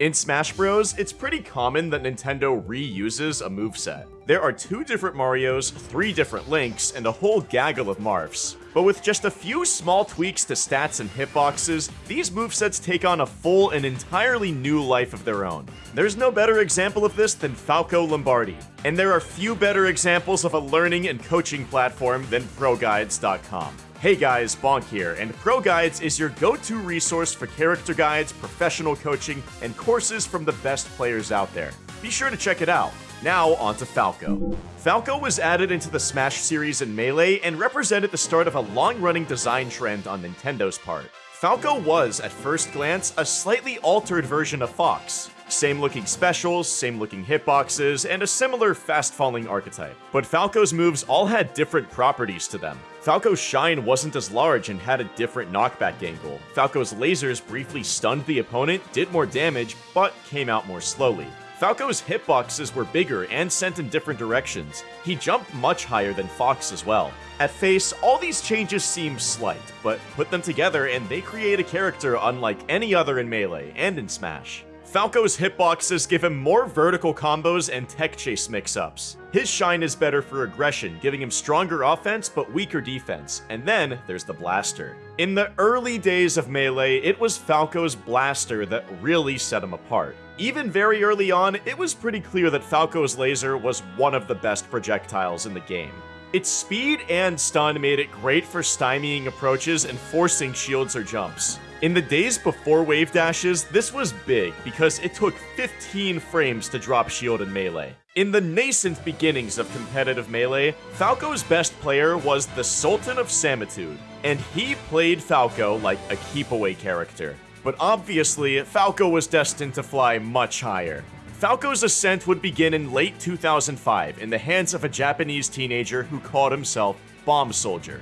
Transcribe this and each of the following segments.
In Smash Bros, it's pretty common that Nintendo reuses a moveset. There are two different Marios, three different Links, and a whole gaggle of Marths. But with just a few small tweaks to stats and hitboxes, these movesets take on a full and entirely new life of their own. There's no better example of this than Falco Lombardi, and there are few better examples of a learning and coaching platform than ProGuides.com. Hey guys, Bonk here, and Pro Guides is your go-to resource for character guides, professional coaching, and courses from the best players out there. Be sure to check it out. Now, on to Falco. Falco was added into the Smash series in Melee and represented the start of a long-running design trend on Nintendo's part. Falco was, at first glance, a slightly altered version of Fox. Same looking specials, same looking hitboxes, and a similar fast-falling archetype. But Falco's moves all had different properties to them. Falco's shine wasn't as large and had a different knockback angle. Falco's lasers briefly stunned the opponent, did more damage, but came out more slowly. Falco's hitboxes were bigger and sent in different directions. He jumped much higher than Fox as well. At face, all these changes seem slight, but put them together and they create a character unlike any other in Melee and in Smash. Falco's hitboxes give him more vertical combos and tech chase mix-ups. His shine is better for aggression, giving him stronger offense but weaker defense, and then there's the blaster. In the early days of Melee, it was Falco's blaster that really set him apart. Even very early on, it was pretty clear that Falco's laser was one of the best projectiles in the game. Its speed and stun made it great for stymieing approaches and forcing shields or jumps. In the days before wave dashes, this was big because it took 15 frames to drop shield in Melee. In the nascent beginnings of competitive Melee, Falco's best player was the Sultan of Samitude, and he played Falco like a keep-away character. But obviously, Falco was destined to fly much higher. Falco's ascent would begin in late 2005 in the hands of a Japanese teenager who called himself Bomb Soldier.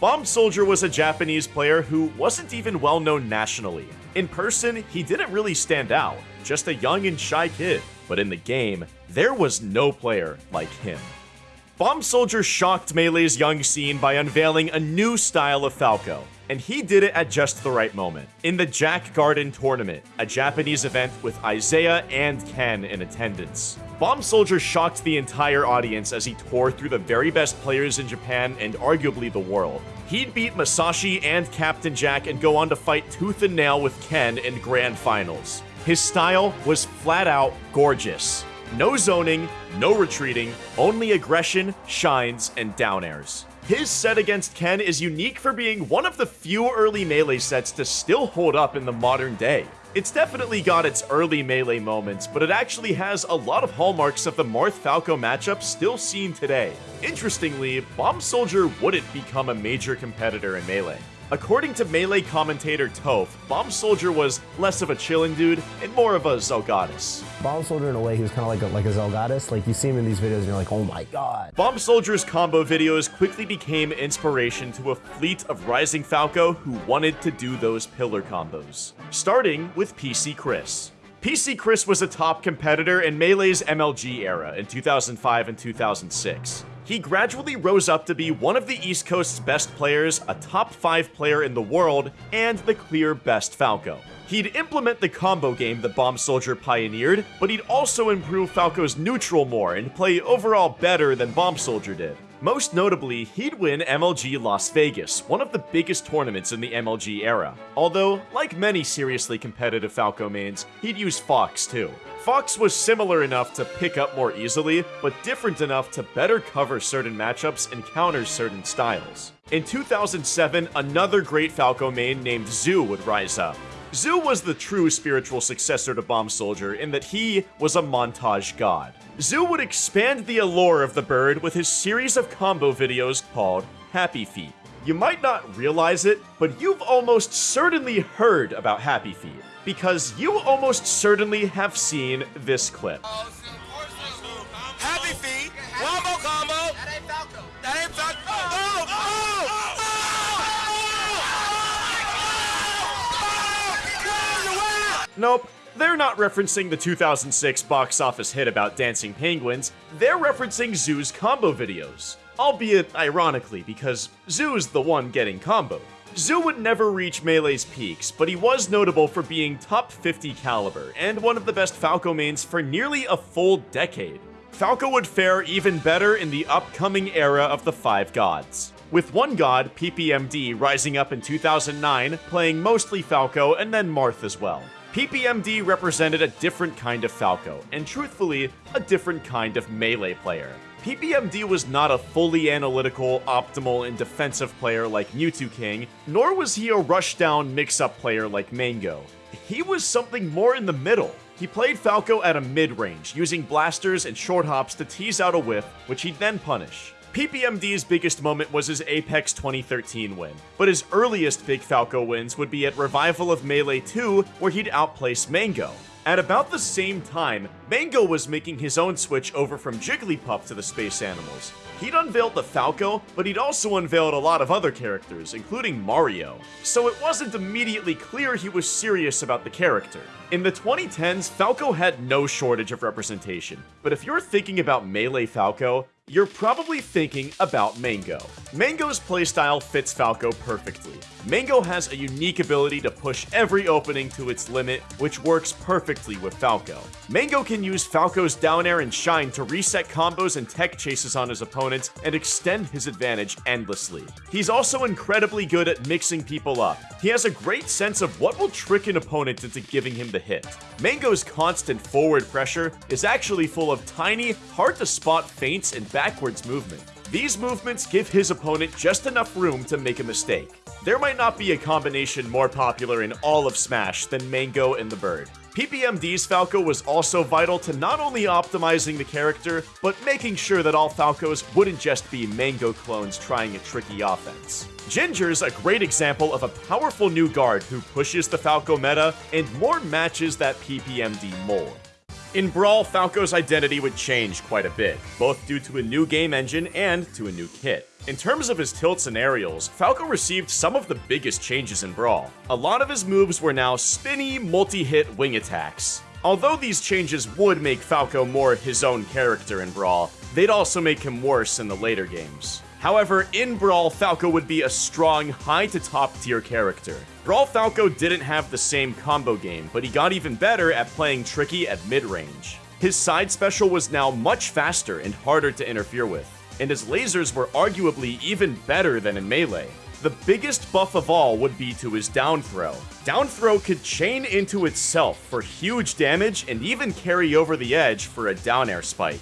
Bomb Soldier was a Japanese player who wasn't even well known nationally. In person, he didn't really stand out, just a young and shy kid. But in the game, there was no player like him. Bomb Soldier shocked Melee's young scene by unveiling a new style of Falco, and he did it at just the right moment. In the Jack Garden Tournament, a Japanese event with Isai and Ken in attendance. Bomb Soldier shocked the entire audience as he tore through the very best players in Japan and arguably the world. He'd beat Masashi and Captain Jack and go on to fight tooth and nail with Ken in grand finals. His style was flat out gorgeous. No zoning, no retreating, only aggression, shines, and down airs. His set against Ken is unique for being one of the few early melee sets to still hold up in the modern day. It's definitely got its early Melee moments, but it actually has a lot of hallmarks of the Marth-Falco matchup still seen today. Interestingly, Bomb Soldier wouldn't become a major competitor in Melee. According to Melee commentator Toph, Bomb Soldier was less of a chilling dude and more of a Zelgadis. Bomb Soldier, in a way, he was kind of like a, like a Zelgadis. Like, you see him in these videos and you're like, oh my god. Bomb Soldier's combo videos quickly became inspiration to a fleet of rising Falco who wanted to do those pillar combos. Starting with PC Chris. PC Chris was a top competitor in Melee's MLG era in 2005 and 2006. He gradually rose up to be one of the East Coast's best players, a top 5 player in the world, and the clear best Falco. He'd implement the combo game that Bomb Soldier pioneered, but he'd also improve Falco's neutral more and play overall better than Bomb Soldier did. Most notably, he'd win MLG Las Vegas, one of the biggest tournaments in the MLG era. Although, like many seriously competitive Falco mains, he'd use Fox too. Fox was similar enough to pick up more easily, but different enough to better cover certain matchups and counter certain styles. In 2007, another great Falco main named Zhu would rise up. Zhu was the true spiritual successor to Bomb Soldier in that he was a montage god. Zhu would expand the allure of the bird with his series of combo videos called Happy Feet. You might not realize it, but you've almost certainly heard about Happy Feet, because you almost certainly have seen this clip. Happy feet, Nope, they're not referencing the 2006 box office hit about dancing penguins, they're referencing Zhu's combo videos. Albeit ironically, because Zhu's the one getting comboed. Zhu would never reach Melee's peaks, but he was notable for being top 50 caliber, and one of the best Falco mains for nearly a full decade. Falco would fare even better in the upcoming era of the Five Gods. With one god, PPMD, rising up in 2009, playing mostly Falco and then Marth as well. PPMD represented a different kind of Falco, and truthfully, a different kind of melee player. PPMD was not a fully analytical, optimal, and defensive player like Mew2King, nor was he a rushdown mix-up player like Mang0. He was something more in the middle. He played Falco at a mid-range, using blasters and short hops to tease out a whiff, which he'd then punish. PPMD's biggest moment was his Apex 2013 win, but his earliest big Falco wins would be at Revival of Melee 2, where he'd outplace Mang0. At about the same time, Mang0 was making his own switch over from Jigglypuff to the Space Animals. He'd unveiled the Falco, but he'd also unveiled a lot of other characters, including Mario. So it wasn't immediately clear he was serious about the character. In the 2010s, Falco had no shortage of representation, but if you're thinking about Melee Falco, you're probably thinking about Mang0. Mang0's playstyle fits Falco perfectly. Mang0 has a unique ability to push every opening to its limit, which works perfectly with Falco. Mang0 can use Falco's down air and shine to reset combos and tech chases on his opponents and extend his advantage endlessly. He's also incredibly good at mixing people up. He has a great sense of what will trick an opponent into giving him the hit. Mang0's constant forward pressure is actually full of tiny, hard to spot feints and backwards movement. These movements give his opponent just enough room to make a mistake. There might not be a combination more popular in all of Smash than Mang0 and the Bird. PPMD's Falco was also vital to not only optimizing the character, but making sure that all Falcos wouldn't just be Mang0 clones trying a tricky offense. Ginger's a great example of a powerful new guard who pushes the Falco meta and more matches that PPMD mold. In Brawl, Falco's identity would change quite a bit, both due to a new game engine and to a new kit. In terms of his tilts and aerials, Falco received some of the biggest changes in Brawl. A lot of his moves were now spinny, multi-hit wing attacks. Although these changes would make Falco more his own character in Brawl, they'd also make him worse in the later games. However, in Brawl, Falco would be a strong, high to top tier character. Brawl Falco didn't have the same combo game, but he got even better at playing tricky at mid-range. His side special was now much faster and harder to interfere with, and his lasers were arguably even better than in Melee. The biggest buff of all would be to his down throw. Down throw could chain into itself for huge damage and even carry over the edge for a down air spike.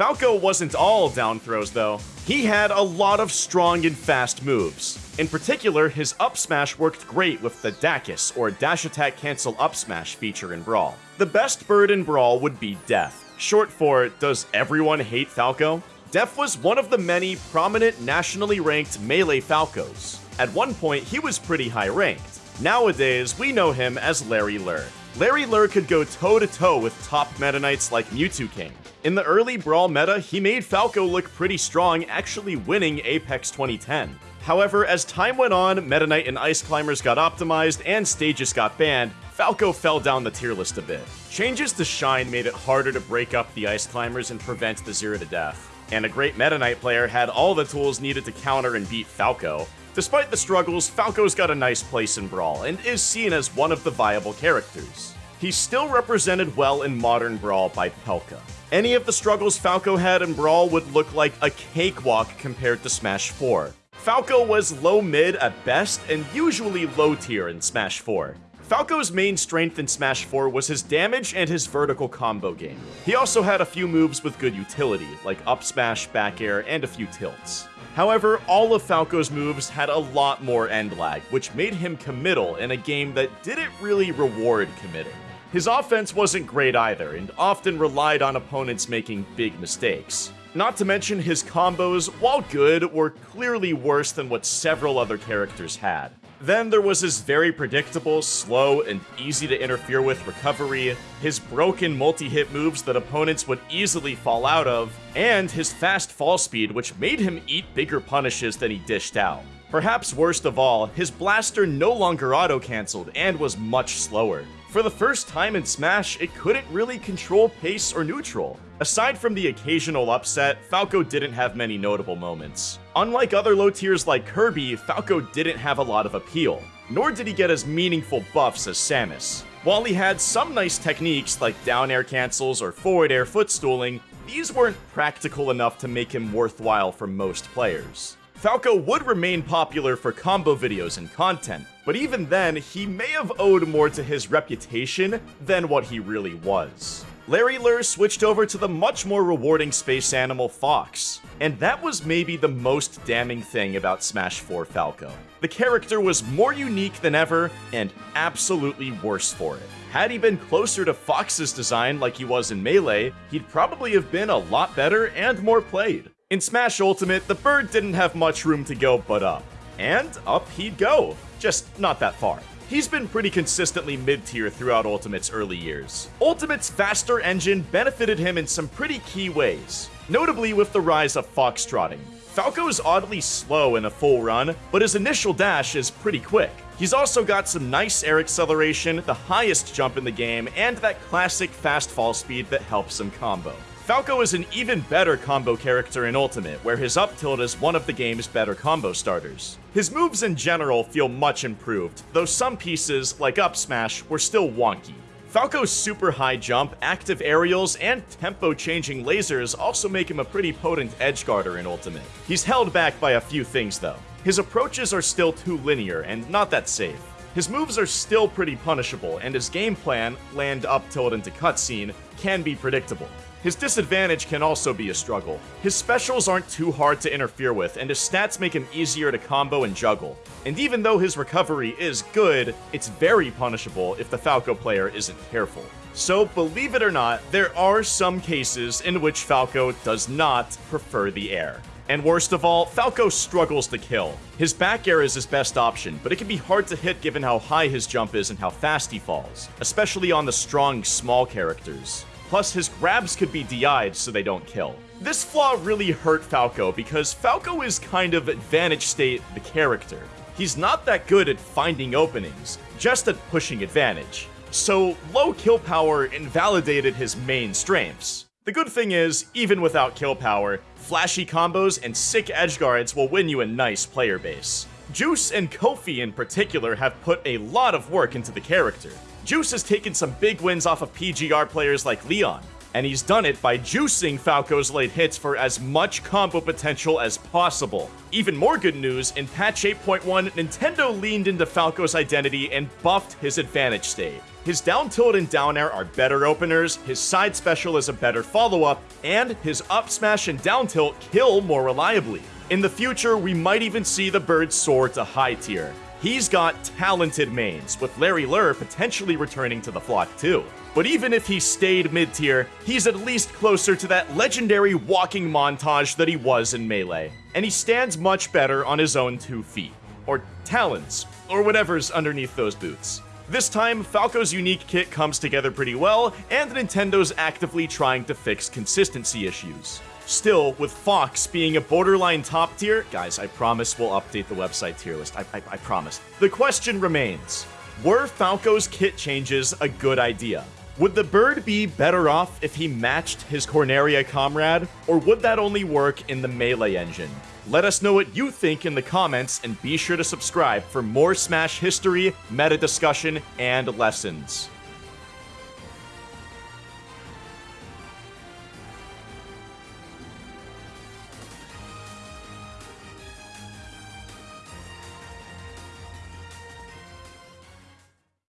Falco wasn't all down throws though. He had a lot of strong and fast moves. In particular, his up smash worked great with the Dacus, or Dash Attack Cancel Up Smash feature in Brawl. The best bird in Brawl would be Def, short for Does Everyone Hate Falco? Def was one of the many prominent nationally ranked Melee Falcos. At one point, he was pretty high ranked. Nowadays, we know him as Larry Lurr. Larry Lurr could go toe-to-toe with top Meta Knights like Mew2King. In the early Brawl meta, he made Falco look pretty strong, actually winning Apex 2010. However, as time went on, Meta Knight and Ice Climbers got optimized and stages got banned, Falco fell down the tier list a bit. Changes to Shine made it harder to break up the Ice Climbers and prevent the zero to death. And a great Meta Knight player had all the tools needed to counter and beat Falco. Despite the struggles, Falco's got a nice place in Brawl, and is seen as one of the viable characters. He's still represented well in modern Brawl by Pelka. Any of the struggles Falco had in Brawl would look like a cakewalk compared to Smash 4. Falco was low mid at best, and usually low tier in Smash 4. Falco's main strength in Smash 4 was his damage and his vertical combo game. He also had a few moves with good utility, like up smash, back air, and a few tilts. However, all of Falco's moves had a lot more end lag, which made him committal in a game that didn't really reward committing. His offense wasn't great either, and often relied on opponents making big mistakes. Not to mention his combos, while good, were clearly worse than what several other characters had. Then there was his very predictable, slow, and easy to interfere with recovery, his broken multi-hit moves that opponents would easily fall out of, and his fast fall speed which made him eat bigger punishes than he dished out. Perhaps worst of all, his blaster no longer auto-cancelled and was much slower. For the first time in Smash, it couldn't really control pace or neutral. Aside from the occasional upset, Falco didn't have many notable moments. Unlike other low tiers like Kirby, Falco didn't have a lot of appeal, nor did he get as meaningful buffs as Samus. While he had some nice techniques like down air cancels or forward air footstooling, these weren't practical enough to make him worthwhile for most players. Falco would remain popular for combo videos and content, but even then, he may have owed more to his reputation than what he really was. Larry Lurr switched over to the much more rewarding space animal Fox, and that was maybe the most damning thing about Smash 4 Falco. The character was more unique than ever, and absolutely worse for it. Had he been closer to Fox's design like he was in Melee, he'd probably have been a lot better and more played. In Smash Ultimate, the bird didn't have much room to go but up. And up he'd go, just not that far. He's been pretty consistently mid-tier throughout Ultimate's early years. Ultimate's faster engine benefited him in some pretty key ways, notably with the rise of foxtrotting. Falco is oddly slow in a full run, but his initial dash is pretty quick. He's also got some nice air acceleration, the highest jump in the game, and that classic fast fall speed that helps him combo. Falco is an even better combo character in Ultimate, where his up tilt is one of the game's better combo starters. His moves in general feel much improved, though some pieces, like up smash, were still wonky. Falco's super high jump, active aerials, and tempo-changing lasers also make him a pretty potent edge edgeguarder in Ultimate. He's held back by a few things though. His approaches are still too linear and not that safe. His moves are still pretty punishable, and his game plan, land up tilt into cutscene, can be predictable. His disadvantage can also be a struggle. His specials aren't too hard to interfere with, and his stats make him easier to combo and juggle. And even though his recovery is good, it's very punishable if the Falco player isn't careful. So, believe it or not, there are some cases in which Falco does not prefer the air. And worst of all, Falco struggles to kill. His back air is his best option, but it can be hard to hit given how high his jump is and how fast he falls, especially on the strong, small characters. Plus, his grabs could be DI'd so they don't kill. This flaw really hurt Falco because Falco is kind of advantage state the character. He's not that good at finding openings, just at pushing advantage. So, low kill power invalidated his main strengths. The good thing is, even without kill power, flashy combos and sick edge guards will win you a nice player base. Juice and Kofi in particular have put a lot of work into the character. Juice has taken some big wins off of PGR players like Leon, and he's done it by juicing Falco's late hits for as much combo potential as possible. Even more good news, in patch 8.1, Nintendo leaned into Falco's identity and buffed his advantage state. His down tilt and down air are better openers, his side special is a better follow-up, and his up smash and down tilt kill more reliably. In the future, we might even see the bird soar to high tier. He's got talented mains, with Larry Lurr potentially returning to the flock too. But even if he stayed mid-tier, he's at least closer to that legendary walking montage that he was in Melee. And he stands much better on his own two feet. Or talons, or whatever's underneath those boots. This time, Falco's unique kit comes together pretty well, and Nintendo's actively trying to fix consistency issues. Still, with Fox being a borderline top tier, guys, I promise we'll update the website tier list. I, I, I promise. The question remains Were Falco's kit changes a good idea? Would the bird be better off if he matched his Corneria comrade, or would that only work in the Melee engine? Let us know what you think in the comments, and be sure to subscribe for more Smash history, meta discussion, and lessons.